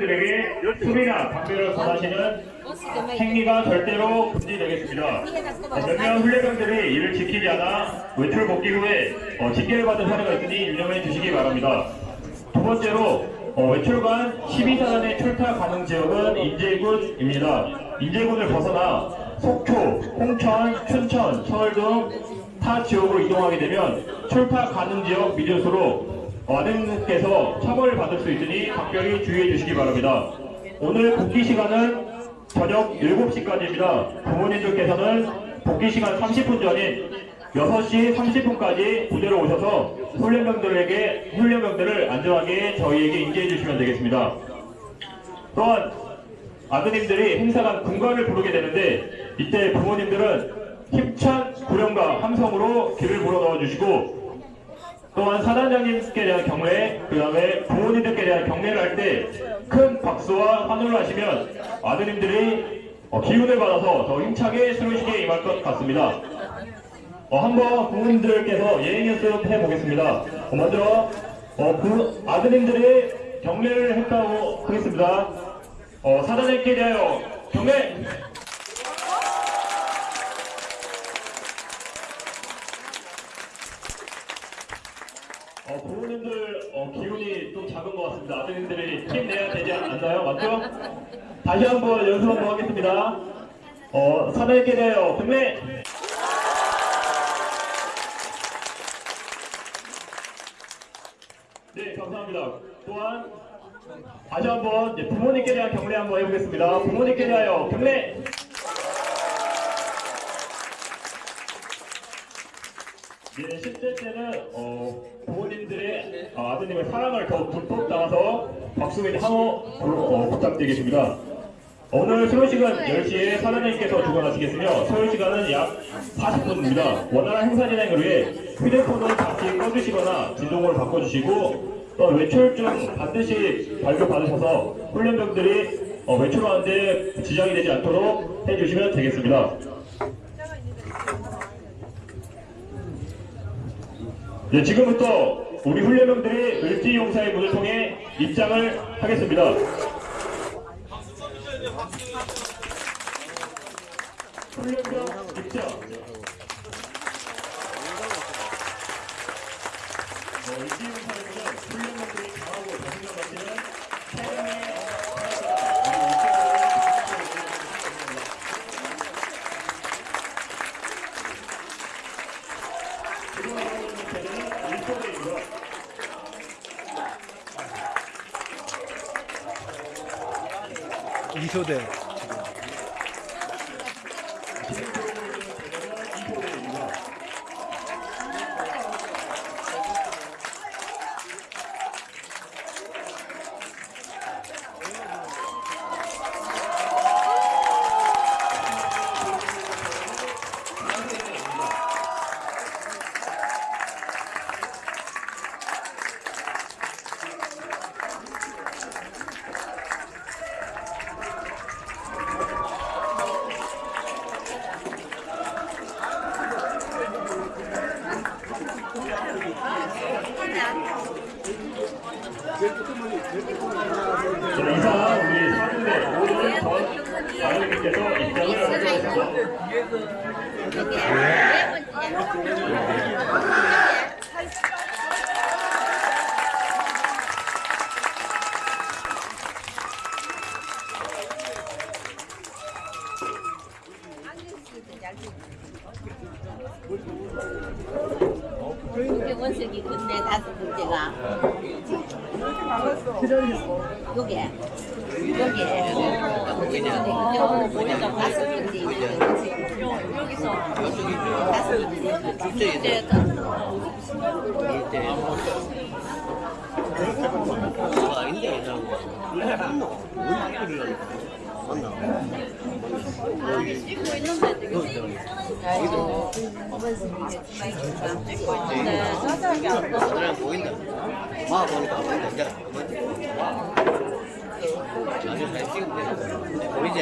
훈련병들에게 술이나 담배를 권하시는 행위가 절대로 금지되겠습니다. 몇몇 훈련병들이 이를 지키지 않아 외출 복귀 후에 어, 징계를 받은 사례가 있으니 유념해 주시기 바랍니다. 두 번째로 어, 외출간 12사단의 출타 가능 지역은 인제군입니다. 인제군을 벗어나 속초, 홍천, 춘천, 서울 등 타 지역으로 이동하게 되면 출타 가능 지역 미조수로 와등께서 처벌을 받을 수 있으니 각별히 주의해 주시기 바랍니다. 오늘 복귀 시간은 저녁 7시까지입니다. 부모님들께서는 복귀 시간 30분 전인 6시 30분까지 부대로 오셔서 훈련병들에게 훈련병들을 안전하게 저희에게 인지해 주시면 되겠습니다. 또한 아드님들이 행사간 군가를 부르게 되는데 이때 부모님들은 힘찬 구령과 함성으로 귀를 불어 넣어 주시고 또한 사단장님께 대한 경례, 그 다음에 부모님들께 대한 경례를 할 때 큰 박수와 환호를 하시면 아드님들이 어, 기운을 받아서 더 힘차게 수료식에 임할 것 같습니다. 어, 한번 부모님들께서 예행 연습 해 보겠습니다. 어, 먼저 어, 부- 아드님들이 경례를 했다고 하겠습니다. 어, 사단장님께 대하여 경례! 어, 부모님들 어, 기운이 좀 작은 것 같습니다. 아드님들이 힘내야 되지 않나요? 맞죠? 다시 한번 연습 한번 하겠습니다. 어, 사단장님께 대하여 경례! 네, 감사합니다. 또한 다시 한번 부모님께 대한 경례 한번 해보겠습니다. 부모님께 대하여 경례! 네, 10대 때는 어, 부모님들의 아, 아드님의 사랑을 더 듬뿍 담아서 박수민 한호 어, 부탁드리겠습니다. 오늘 수료식은 10시에 사장님께서 주관하시겠으며 소요시간은 약 40분입니다. 원활한 행사 진행을 위해 휴대폰을 같이 꺼주시거나 진동을 바꿔주시고 또 외출 중 반드시 발급받으셔서 훈련병들이 어, 외출하는데 지장이 되지 않도록 해주시면 되겠습니다. 네, 지금부터 우리 훈련병들이 을지용사의 문을 통해 입장을 하겠습니다. 훈련병 입장. 어, 을지용사의 문은 훈련병들이 강하고 자신감 가지는 태양의. 이소대 자, 이상 우리 사군대 오늘 전 아드님께서 입장을 하겠습니다. 이게 원석이 근데 다섯 번째가 요게 요게 근데 오늘 보니까 다섯 번째 여기서 다섯 번째 찍고 있는데 지금 아이고 찍고 있는데 자세하게 안 나와 그냥 보인다. 막 보니까 안 보인다. 이제 아주 잘 찍으면 돼. 보이지?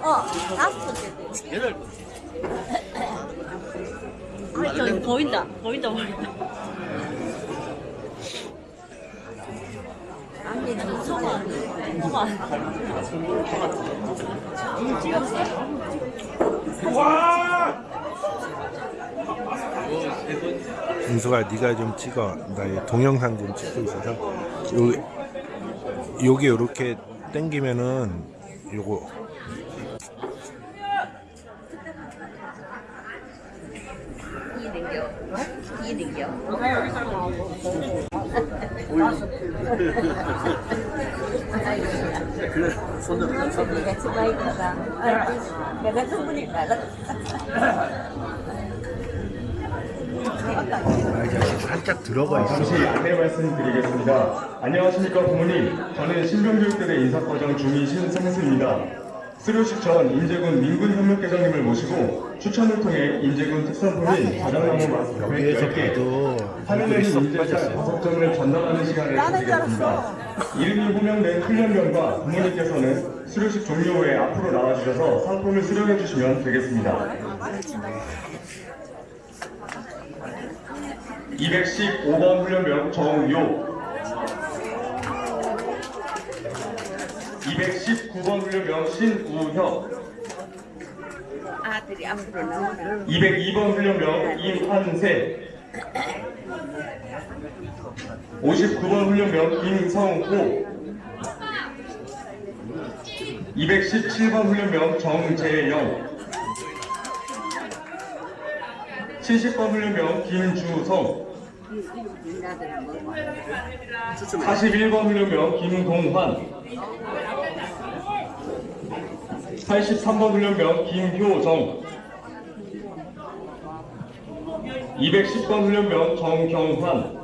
어 다섯 번째 여덟 번. 아, 저 보인다. 보인다 보인다. 아, 소만 소만 은수가 네가 좀 찍어. 나이 동영상 좀 찍고 있어서. 요 요게 요렇게 당기면은 요거 살짝 들어가. 잠시 안내 말씀드리겠습니다. 안녕하십니까 부모님. 저는 신병교육대대 인사과정 중위 신성수입니다. 수료식 전 인제군 민군협력대장님을 모시고 추천을 통해 인제군 특산품인 자장나무 맛 여기에서 100개, 봐도 하늘에는 얼굴이 썩 인제쌀 빠졌어. 다섯 점을 전달하는 시간을 가지겠습니다. 이름이 호명된 훈련병과 부모님께서는 수료식 종료 후에 앞으로 나와주셔서 상품을 수령해 주시면 되겠습니다. 215번 훈련병 정요 219번 훈련병 신우혁 아들이 앞으로 나오나 202번 훈련병 임한세. 59번 훈련병 김성호. 217번 훈련병 정재영. 70번 훈련병 김주성. 41번 훈련병 김동환 83번 훈련병 김효정. 210번 훈련병 정경환.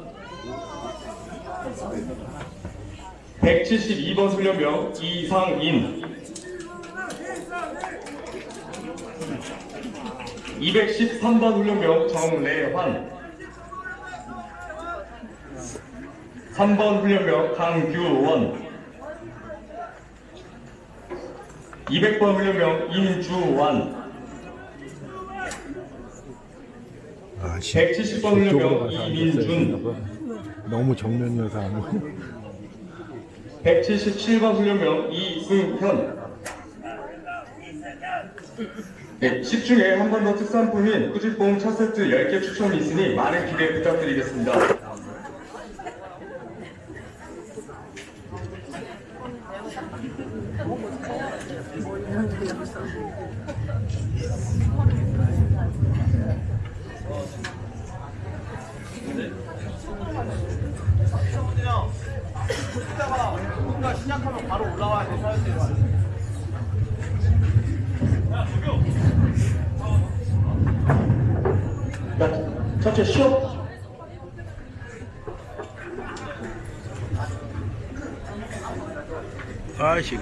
172번 훈련병 이상인. 213번 훈련병 정래환. 3번 훈련병 강규원 200번 훈련병 임주환 아, 씨. 170번 저쪽으로 훈련병 가서 앉았어야 이민준. 너무 정면이어서 안 보여. 177번 훈련병 이승현 네, 10중에 한 번 더 특산품인 꾸지뽕 첫 세트 10개 추첨이 있으니 많은 기대 부탁드리겠습니다.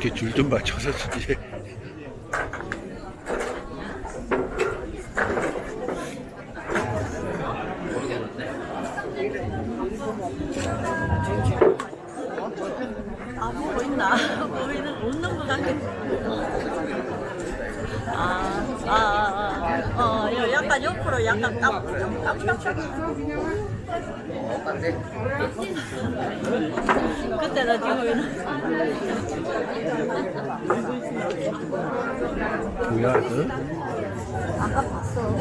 이렇게 줄 좀 맞춰서 주지. 아 보고 있나 보이는 웃는 거 같아 아아아어 약간 옆으로 약간 깜 깜깜깜 그때는 지금 뭐야, 너? 아까 봤어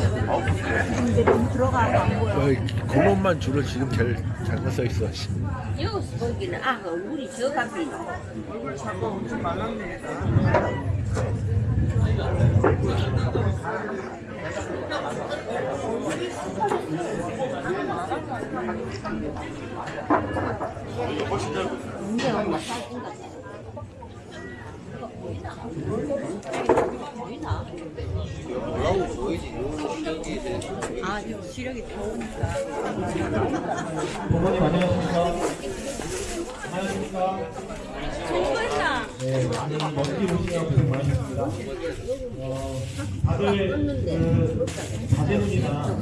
근데 너무 들어가서 안 보여 어, 그것만 주로 지금 제일 잘못 써 있어. 씨. 여기 거기는 아 얼굴이 저 같이 문제 엄마 사진 같아 보이 나? 뭐라고 보이지? 여기 아, 시력이 좋으니까. 부모님 안녕하십니까? 안녕하십니까? 네, 많은 먼지 오시느라 고생 많으셨습니다. 어, 다들 그 자제분이나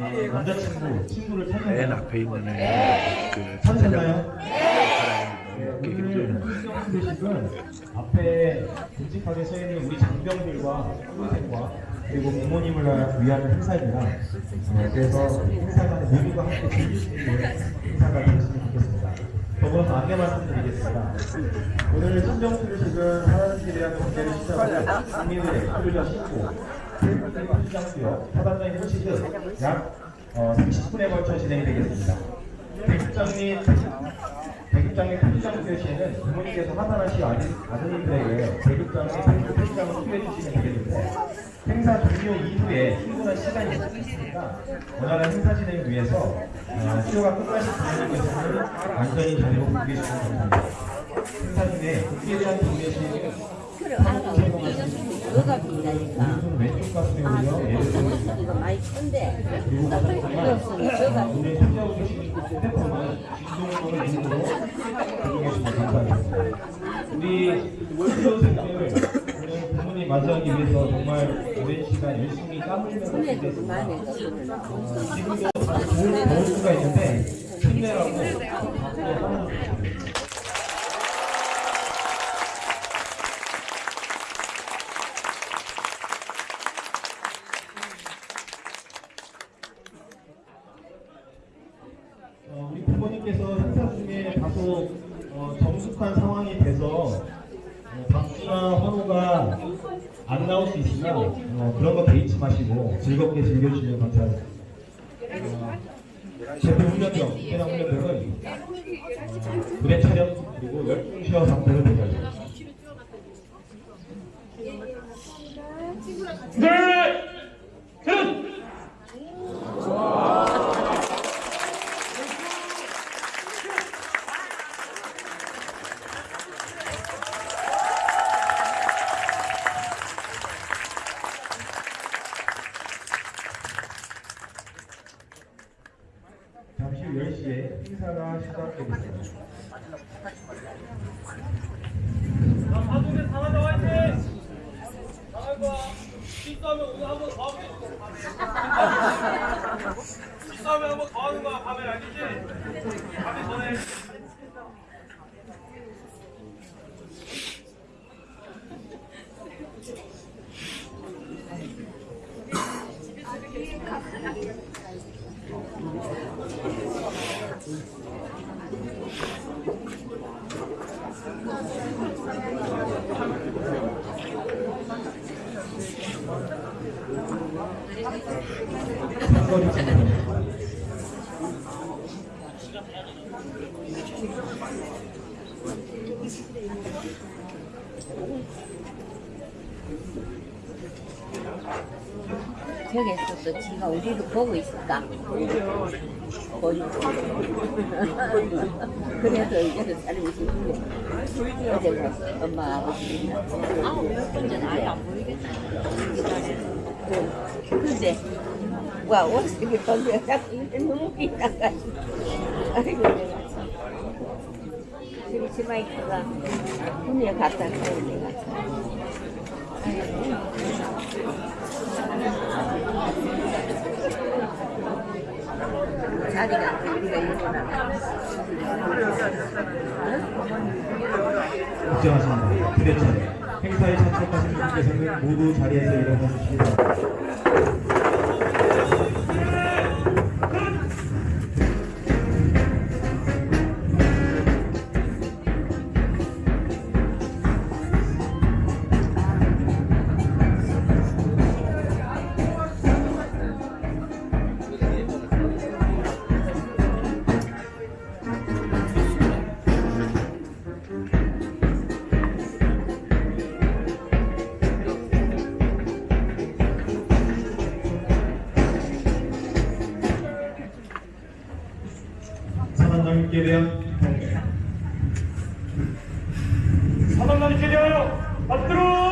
어, 남자친구, 친구를 맨 찾는다. 앞에 있는 애, 그 찾으셨나요? 사람이 이렇게 오늘 소식은 앞에 굵직하게 서 있는 우리 장병들과 학부생과 그리고 부모님을 위한 행사입니다. 어, 그래서 행사가 모두가 함께 즐길 수 있는 행사가 되었으면 좋겠습니다. 더불어서 안내 말씀드리겠습니다. 오늘 신정수료식은 하나님께 대한 경제를 시작하고 국민들의 표류자 신고, 시장수요, 사단장의 호식은 약 어, 30분에 걸쳐 진행이 되겠습니다. 대국장 및 대국장 및 표지장 시에는 부모님께서 하산하시 아드님들에게 및 표지장을 수여해 주시면 되겠는데 행사 종료 이후에 충분한 시간이 있으니까 원활한 행사 진행을 위해서 어, 수요가 끝나신 부모님께서는 안전히 자리로 복귀해 주시면 감사합니다. 행사 중에 복귀에 대한 시에는 그래 알아. 빈다니까. 이거 많이 큰데. 우리 오늘 부모님 맞이하기 위해서 정말 오랜 시간 열심히 땀 흘리면서. 어, 지금도 더울, 더울 수가 있는데 힘내라고 박수로 하는 어, 우리 부모님께서 행사 중에 다소 어, 정숙한 상황이 돼서 어, 박수나 환호가 안 나올 수 있으나 어, 그런 거 개의치 마시고 즐겁게 즐겨주시면 감사합니다. 어, 제품 훈련병, 해당 훈련병은 어, 무대 촬영 그리고 열중시어 상태로 대기하겠습니다. 네! 셋! 잠시 후 10시에 행사가 시작되겠습니다. 싸움에 한번 더 하는 거야, 밤에 알겠지? 밤에 전에. 선거리 진행입니다. 저기 있었어. 지가 우리를 보고 있을까? 그래서 이제는 살고 싶은데. 어제 그 엄마 아버지. 아우, 몇 번째 아예 안 보이겠다. 근데, 와, 옷이 건데, 자꾸 눈물이 나가지고. 아이고, 내가 참. 저기 치마이크가 군에 갔다 왔어, 내가 참. 일어나. 걱정하십니다. 부대천 행사에 참석하신 분께서는 모두 자리에서 일어나 주시기 바랍니다. 대한 경례 사단장님께 대하여 박수로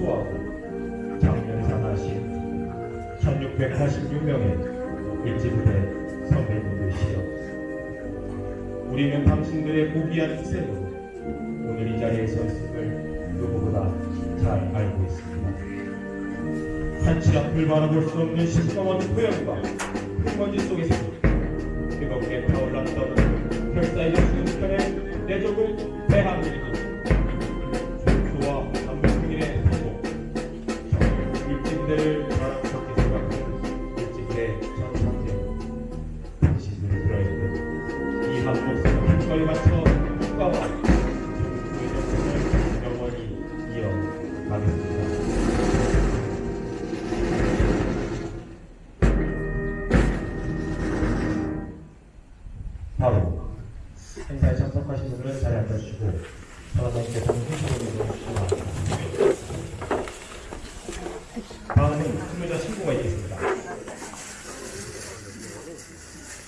추구하고 장렬상하신 1686명의 일진대 선배님들이시여 우리는 당신들의 고귀한 희생으로 오늘 이 자리에 섰음을 누구보다 잘 알고 있습니다. 한치 앞을 바라볼 수 없는 심성한 포영과 흙먼지 속에서 뜨겁게 타올랐던 별사의 순편에 내적을 다음은 투명자 신고가 있겠습니다.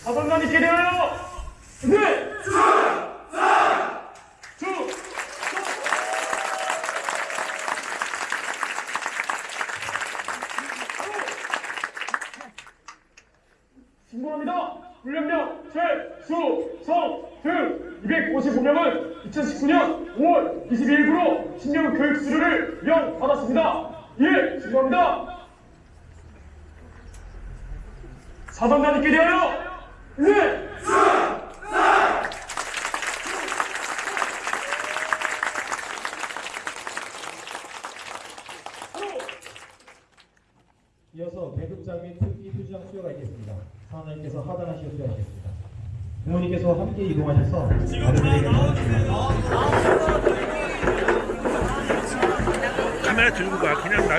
사단관이 기대하여! 네!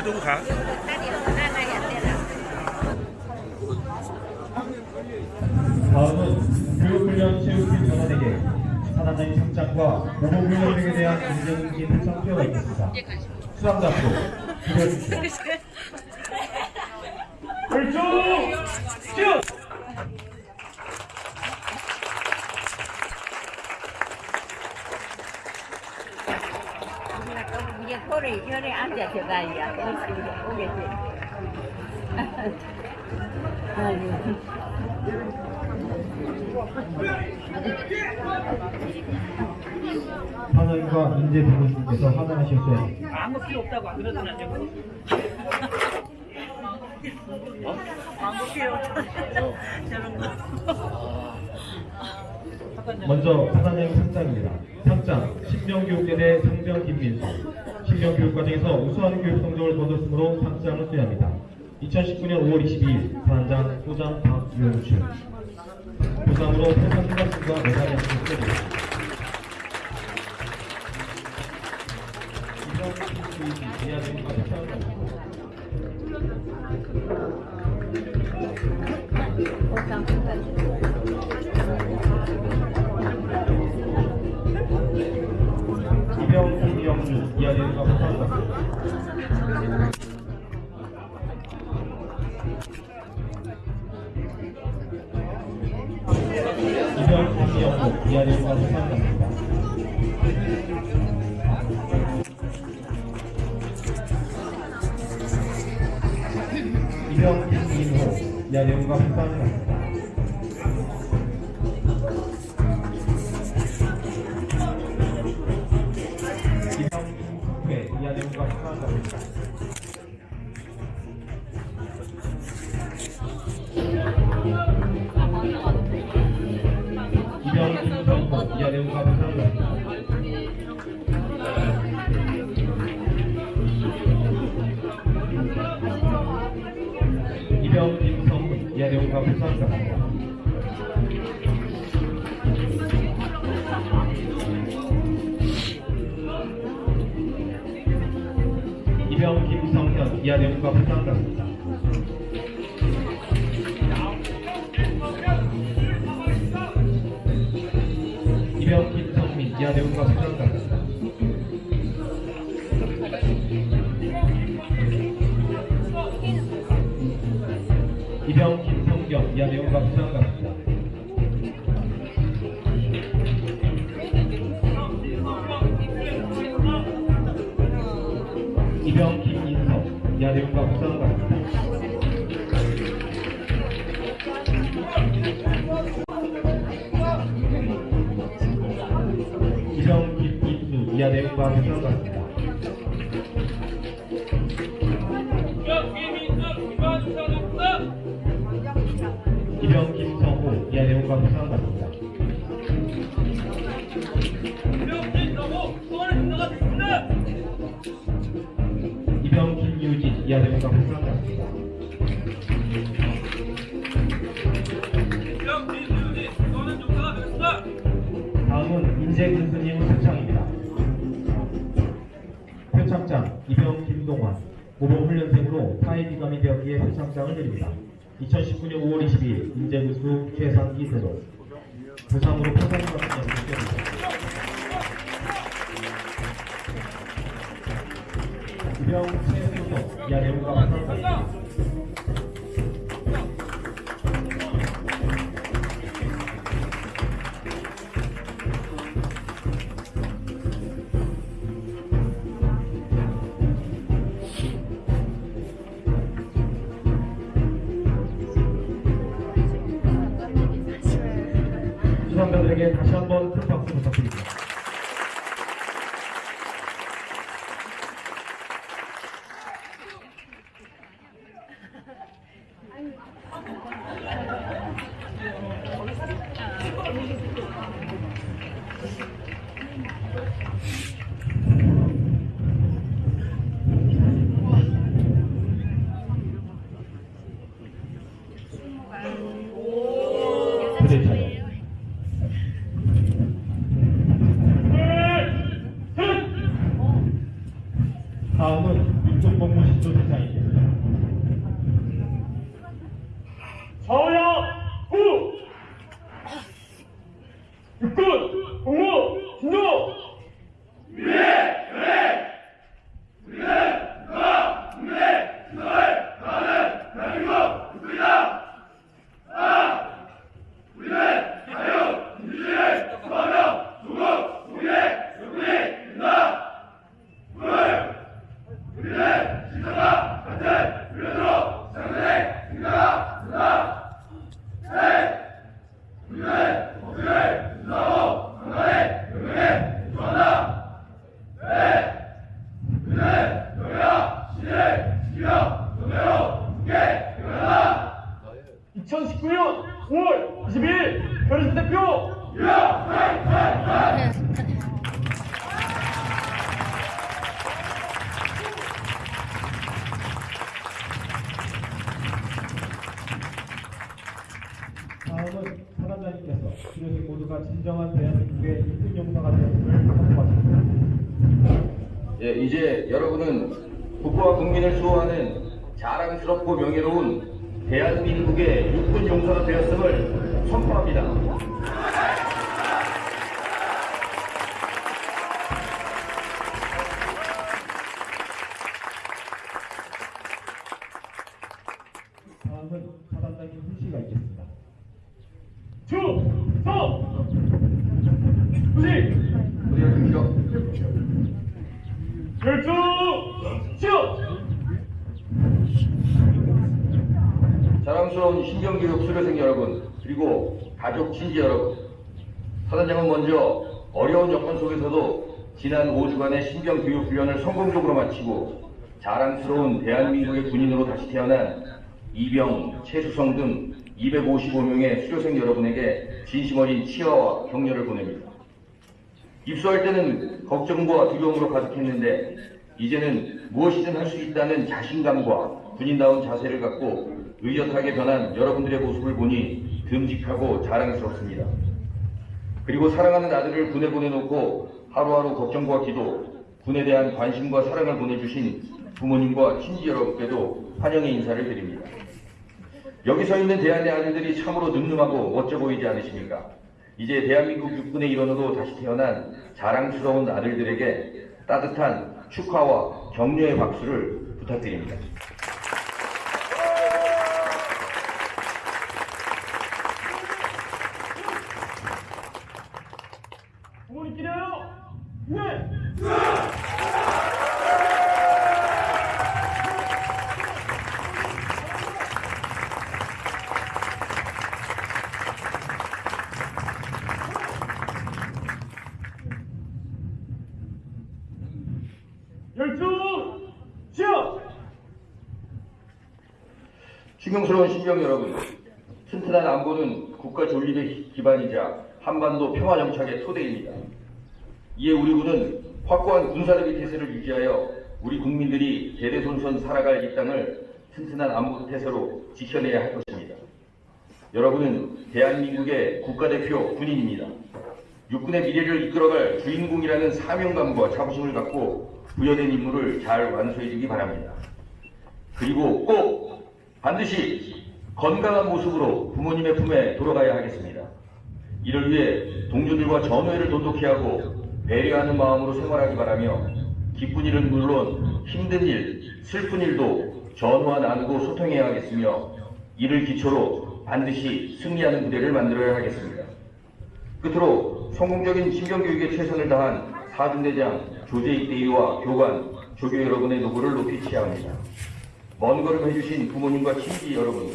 누구 가? 다음은 교육훈련 체육팀 전원에게 사단의 성장과 보호교원에게 대한 문제등기 표창표가 있습니다. 수상자표 기대해주십시오. 일중! 쭉! 꼬리 열에 앉아서가 이야 오겠지 하나님과 인재 부모님께서 하단하셨어요. 아무 필요 없다고 안 그러더니 안 되고. 아무 필요 없다. 저런 거. 먼저 하나님 상장입니다. 상장 신명교육대대 상장 김민수 신명교육과정에서 우수한 교육 성적을 거뒀으므로 상장을 수여합니다. 2019년 5월 22일 반장 소장 박용춘 부상으로 회사 수강과 메달이 함께 수여됩니다. 이번 교육 이 이하되는 것을 생각합니다. 이병 김영주 이하되는 것을 생각합니다. 이병 이하되는 것을 생각합니다. 이병 김성훈 이하대원과 부산갑니다. 이병 김성현 이하대원과 부산갑니다. 이병 김성민 이하대원과 부산갑 이하대원과 부산갑니다. 이병 김인성 이하대원과 부산갑니다. 이병 김인수 이하대원과 부산갑니다. 이하대원과 부산갑니다. 이병 김유진 이하대원과 부산갑니다. 다음은 인재 교수님 표창입니다. 표창장 이병 김동환 모범훈련생으로 타이기감이 되었기에 표창장을 드립니다. 2019년 5월 22일 인재교수 최상기 대로 부상으로 포상을 받은 연습입니다. 이병 최수동 이하대 결정 시험 자랑스러운 신경교육 수료생 여러분 그리고 가족 친지 여러분 사단장은 먼저 어려운 여건 속에서도 지난 5주간의 신병교육 훈련을 성공적으로 마치고 자랑스러운 대한민국의 군인으로 다시 태어난 이병, 최수성 등 255명의 수료생 여러분에게 진심 어린 치아와 격려를 보냅니다. 입소할 때는 걱정과 두려움으로 가득했는데 이제는 무엇이든 할 수 있다는 자신감과 군인다운 자세를 갖고 의젓하게 변한 여러분들의 모습을 보니 듬직하고 자랑스럽습니다. 그리고 사랑하는 아들을 군에 보내놓고 하루하루 걱정과 기도, 군에 대한 관심과 사랑을 보내주신 부모님과 친지 여러분께도 환영의 인사를 드립니다. 여기 서 있는 대한의 아들들이 참으로 늠름하고 멋져 보이지 않으십니까? 이제 대한민국 육군의 일원으로 다시 태어난 자랑스러운 아들들에게 따뜻한 축하와 격려의 박수를 부탁드립니다. 부모님끼리요 네 열중 시험 충성스러운 신병 여러분, 튼튼한 안보는 국가 존립의 기반이자 한반도 평화 정착의 토대입니다. 이에 우리 군은 확고한 군사력의 태세를 유지하여 우리 국민들이 대대손손 살아갈 이 땅을 튼튼한 안보 태세로 지켜내야 할 것입니다. 여러분은 대한민국의 국가대표 군인입니다. 육군의 미래를 이끌어갈 주인공이라는 사명감과 자부심을 갖고 부여된 임무를 잘 완수해 주기 바랍니다. 그리고 꼭 반드시 건강한 모습으로 부모님의 품에 돌아가야 하겠습니다. 이를 위해 동료들과 전우회를 돈독히 하고 배려하는 마음으로 생활하기 바라며 기쁜 일은 물론 힘든 일, 슬픈 일도 전우와 나누고 소통해야 하겠으며 이를 기초로 반드시 승리하는 부대를 만들어야 하겠습니다. 끝으로 성공적인 신병교육에 최선을 다한 사중대장, 조제입대위와 교관, 조교 여러분의 노고를 높이 취합니다. 먼 걸음 해주신 부모님과 친지 여러분,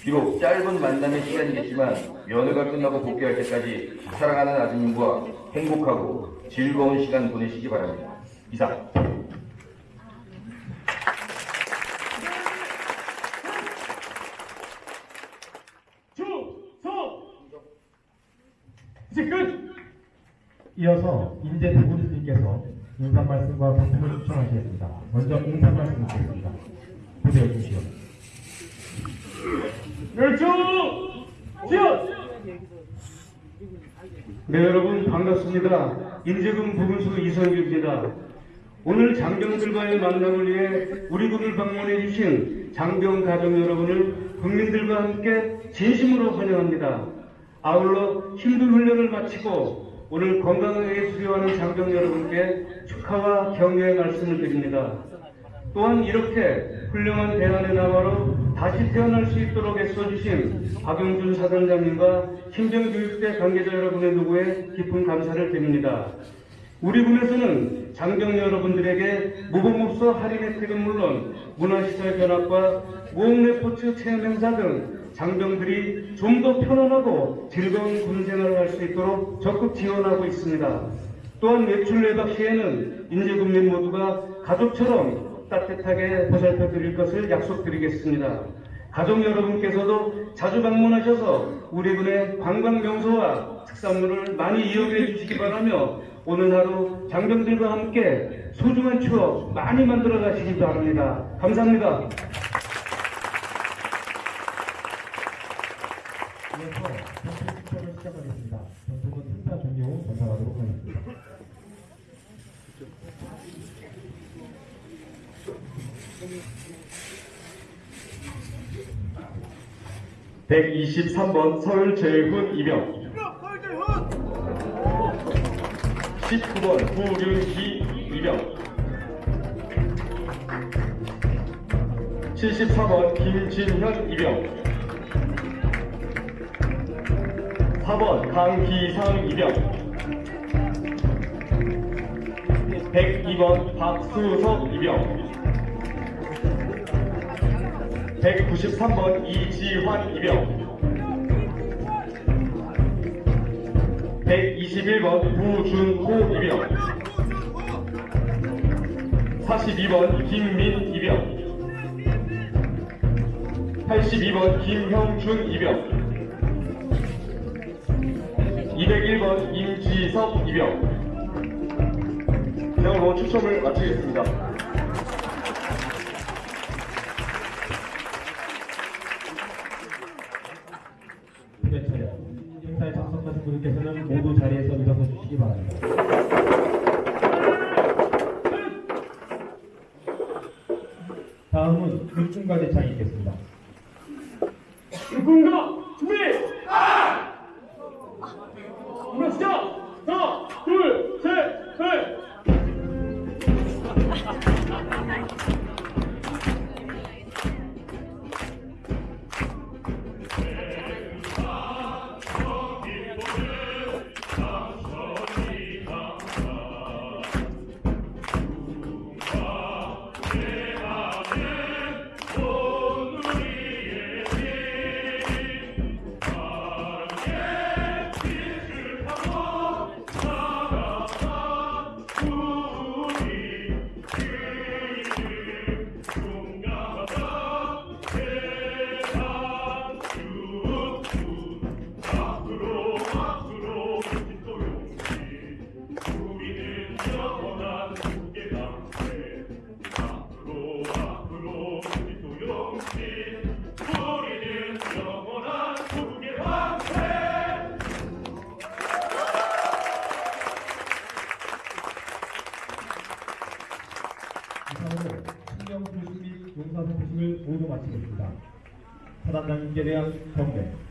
비록 짧은 만남의 시간이겠지만 면회가 끝나고 복귀할 때까지 사랑하는 아드님과 행복하고 즐거운 시간 보내시기 바랍니다. 이상. 이어서 인재 대구리님께서 인사 말씀과 발표를 추천하시겠습니다. 먼저 인사 말씀 드리겠습니다. 부대해 주시오. 네 여러분 반갑습니다. 인재군 부군수 이성규입니다. 오늘 장병들과의 만남을 위해 우리 군을 방문해 주신 장병 가족 여러분을 국민들과 함께 진심으로 환영합니다. 아울러 힘든 훈련을 마치고 오늘 건강하게 수료하는 장병 여러분께 축하와 격려의 말씀을 드립니다. 또한 이렇게 훌륭한 대안의 나라로 다시 태어날 수 있도록 애써주신 박영준 사단장님과 신병교육대 관계자 여러분의 노고에 깊은 감사를 드립니다. 우리 군에서는 장병 여러분들에게 모범업소 할인 혜택은 물론 문화시설 견학과 모험레포츠 체험 행사 등 장병들이 좀 더 편안하고 즐거운 군 생활을 할 수 있도록 적극 지원하고 있습니다. 또한 외출 외박 시에는 인재군민 모두가 가족처럼 따뜻하게 보살펴 드릴 것을 약속드리겠습니다. 가족 여러분께서도 자주 방문하셔서 우리 군의 관광 명소와 특산물을 많이 이용해 주시기 바라며 오늘 하루 장병들과 함께 소중한 추억 많이 만들어 가시기 바랍니다. 감사합니다. 이어서 전투 투표를 시작하겠습니다. 전투는 행사 종료 후 전달하도록 하겠습니다. (123번) 서울제훈 이병. 19번 후륜기 이병. 74번 김진현 이병. 4번 강기상 이병. 102번 박수석 이병 193번 이지환 이병. 121번 부준호 이병. 42번 김민 이병. 82번 김형준 이병. 201번 임지석 이병. 이상으로 추첨을 마치겠습니다. 사단